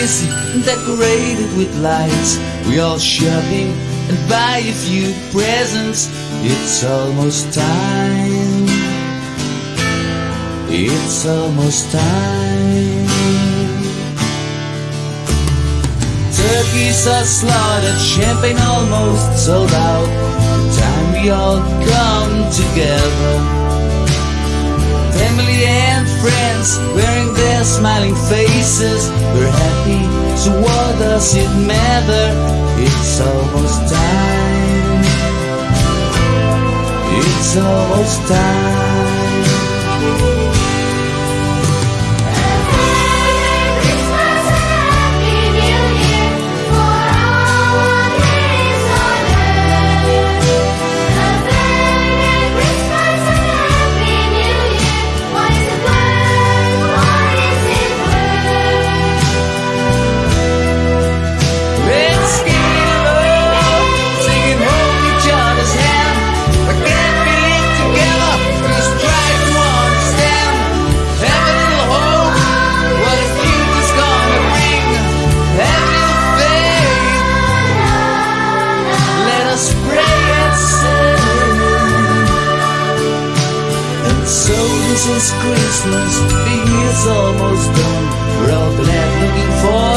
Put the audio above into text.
busy decorated with lights. We all shopping and buy a few presents. It's almost time. It's almost time. Turkeys are slaughtered, champagne almost sold out. Time we all come together. Family and friends wearing their smiling faces. We're happy, does it matter? It's almost time. It's almost time. Christmas, the year's almost done. We're all glad looking for